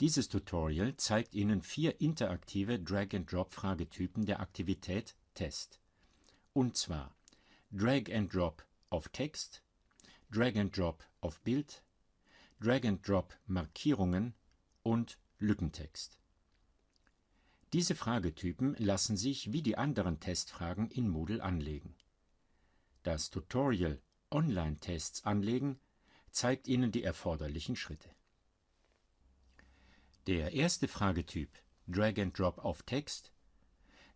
Dieses Tutorial zeigt Ihnen vier interaktive Drag-and-Drop-Fragetypen der Aktivität Test. Und zwar Drag-and-Drop auf Text, Drag-and-Drop auf Bild, Drag-and-Drop Markierungen und Lückentext. Diese Fragetypen lassen sich wie die anderen Testfragen in Moodle anlegen. Das Tutorial Online-Tests anlegen zeigt Ihnen die erforderlichen Schritte. Der erste Fragetyp Drag and Drop auf Text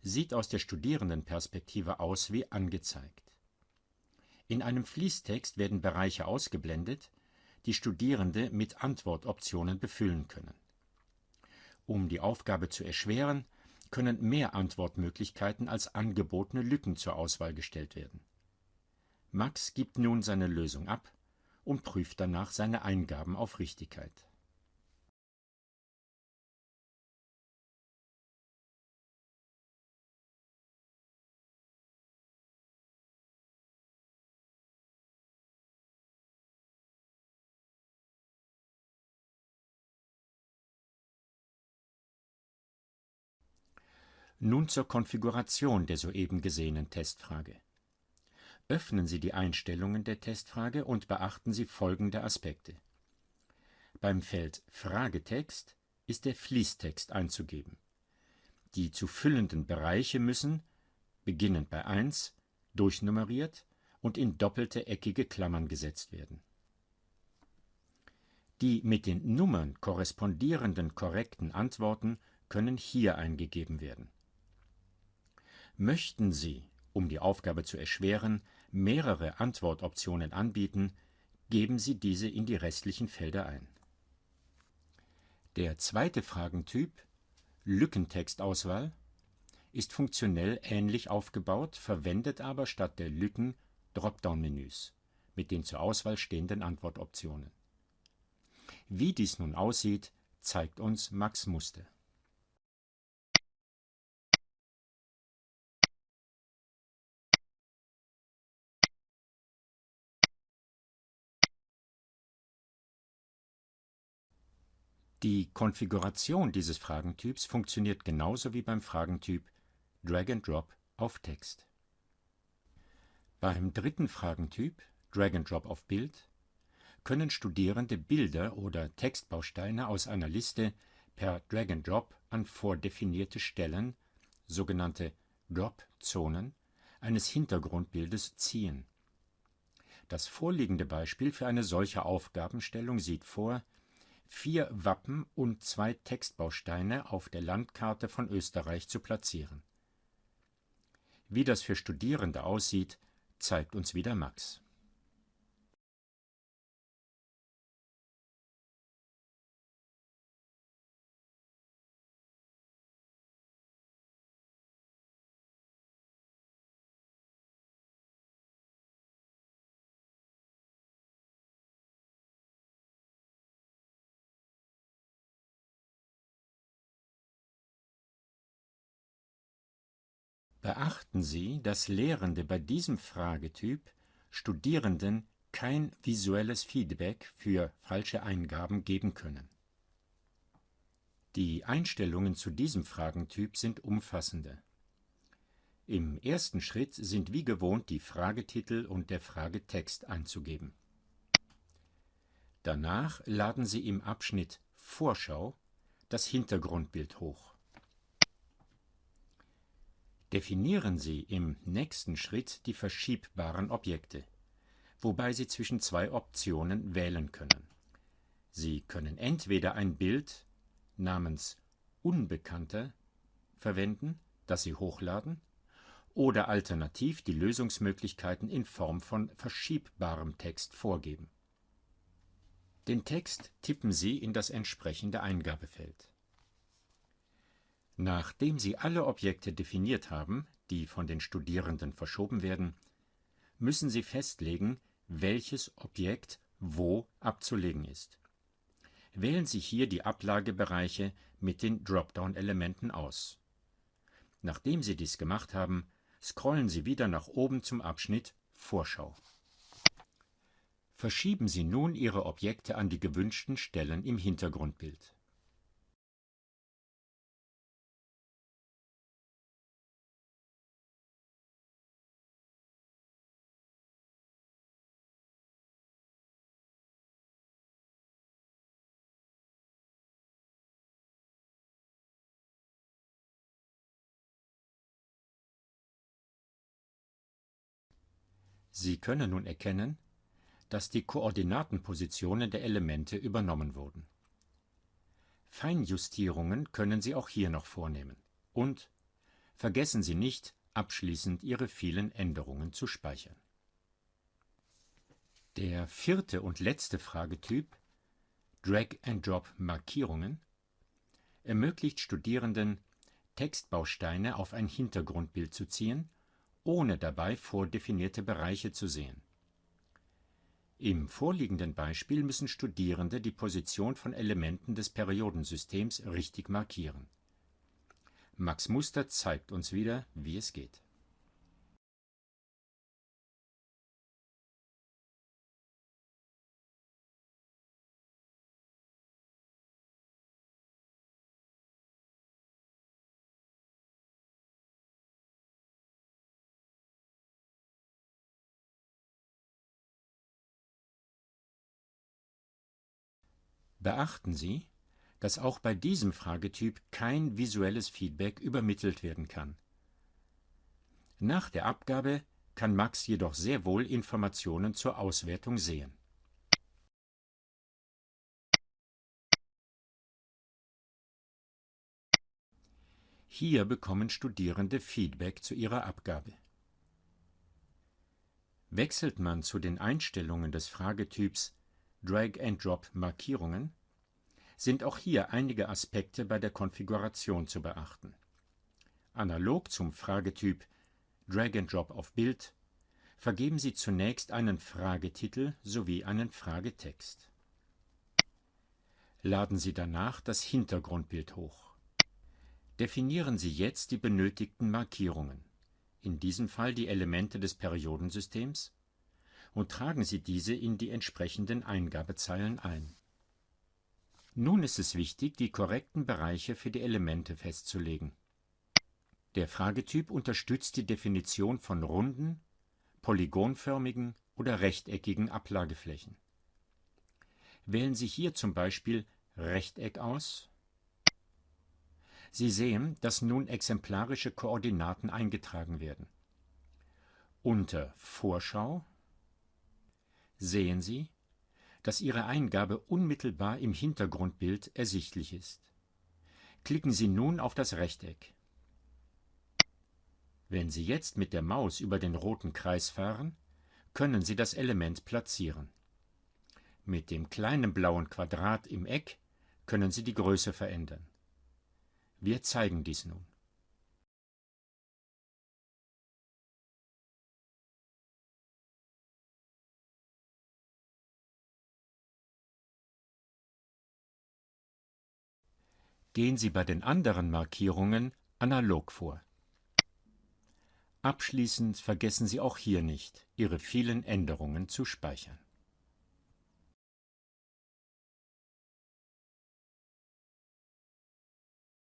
sieht aus der Studierendenperspektive aus wie angezeigt. In einem Fließtext werden Bereiche ausgeblendet, die Studierende mit Antwortoptionen befüllen können. Um die Aufgabe zu erschweren, können mehr Antwortmöglichkeiten als angebotene Lücken zur Auswahl gestellt werden. Max gibt nun seine Lösung ab und prüft danach seine Eingaben auf Richtigkeit. Nun zur Konfiguration der soeben gesehenen Testfrage. Öffnen Sie die Einstellungen der Testfrage und beachten Sie folgende Aspekte. Beim Feld Fragetext ist der Fließtext einzugeben. Die zu füllenden Bereiche müssen, beginnend bei 1, durchnummeriert und in doppelte eckige Klammern gesetzt werden. Die mit den Nummern korrespondierenden korrekten Antworten können hier eingegeben werden. Möchten Sie, um die Aufgabe zu erschweren, mehrere Antwortoptionen anbieten, geben Sie diese in die restlichen Felder ein. Der zweite Fragentyp Lückentextauswahl ist funktionell ähnlich aufgebaut, verwendet aber statt der Lücken Dropdown-Menüs mit den zur Auswahl stehenden Antwortoptionen. Wie dies nun aussieht, zeigt uns Max Muster. Die Konfiguration dieses Fragentyps funktioniert genauso wie beim Fragentyp Drag and Drop auf Text. Beim dritten Fragentyp Drag and Drop auf Bild können Studierende Bilder oder Textbausteine aus einer Liste per Drag and Drop an vordefinierte Stellen, sogenannte Drop-Zonen, eines Hintergrundbildes ziehen. Das vorliegende Beispiel für eine solche Aufgabenstellung sieht vor vier Wappen und zwei Textbausteine auf der Landkarte von Österreich zu platzieren. Wie das für Studierende aussieht, zeigt uns wieder Max. Beachten Sie, dass Lehrende bei diesem Fragetyp Studierenden kein visuelles Feedback für falsche Eingaben geben können. Die Einstellungen zu diesem Fragentyp sind umfassende. Im ersten Schritt sind wie gewohnt die Fragetitel und der Fragetext einzugeben. Danach laden Sie im Abschnitt Vorschau das Hintergrundbild hoch. Definieren Sie im nächsten Schritt die verschiebbaren Objekte, wobei Sie zwischen zwei Optionen wählen können. Sie können entweder ein Bild namens Unbekannter verwenden, das Sie hochladen, oder alternativ die Lösungsmöglichkeiten in Form von verschiebbarem Text vorgeben. Den Text tippen Sie in das entsprechende Eingabefeld. Nachdem Sie alle Objekte definiert haben, die von den Studierenden verschoben werden, müssen Sie festlegen, welches Objekt wo abzulegen ist. Wählen Sie hier die Ablagebereiche mit den Dropdown-Elementen aus. Nachdem Sie dies gemacht haben, scrollen Sie wieder nach oben zum Abschnitt Vorschau. Verschieben Sie nun Ihre Objekte an die gewünschten Stellen im Hintergrundbild. Sie können nun erkennen, dass die Koordinatenpositionen der Elemente übernommen wurden. Feinjustierungen können Sie auch hier noch vornehmen. Und vergessen Sie nicht, abschließend Ihre vielen Änderungen zu speichern. Der vierte und letzte Fragetyp, Drag-and-Drop-Markierungen, ermöglicht Studierenden, Textbausteine auf ein Hintergrundbild zu ziehen, ohne dabei vordefinierte Bereiche zu sehen. Im vorliegenden Beispiel müssen Studierende die Position von Elementen des Periodensystems richtig markieren. Max Muster zeigt uns wieder, wie es geht. Beachten Sie, dass auch bei diesem Fragetyp kein visuelles Feedback übermittelt werden kann. Nach der Abgabe kann Max jedoch sehr wohl Informationen zur Auswertung sehen. Hier bekommen Studierende Feedback zu ihrer Abgabe. Wechselt man zu den Einstellungen des Fragetyps Drag-and-Drop-Markierungen sind auch hier einige Aspekte bei der Konfiguration zu beachten. Analog zum Fragetyp Drag-and-Drop auf Bild vergeben Sie zunächst einen Fragetitel sowie einen Fragetext. Laden Sie danach das Hintergrundbild hoch. Definieren Sie jetzt die benötigten Markierungen, in diesem Fall die Elemente des Periodensystems, und tragen Sie diese in die entsprechenden Eingabezeilen ein. Nun ist es wichtig, die korrekten Bereiche für die Elemente festzulegen. Der Fragetyp unterstützt die Definition von runden, polygonförmigen oder rechteckigen Ablageflächen. Wählen Sie hier zum Beispiel Rechteck aus. Sie sehen, dass nun exemplarische Koordinaten eingetragen werden. Unter Vorschau sehen Sie, dass Ihre Eingabe unmittelbar im Hintergrundbild ersichtlich ist. Klicken Sie nun auf das Rechteck. Wenn Sie jetzt mit der Maus über den roten Kreis fahren, können Sie das Element platzieren. Mit dem kleinen blauen Quadrat im Eck können Sie die Größe verändern. Wir zeigen dies nun. Gehen Sie bei den anderen Markierungen analog vor. Abschließend vergessen Sie auch hier nicht, Ihre vielen Änderungen zu speichern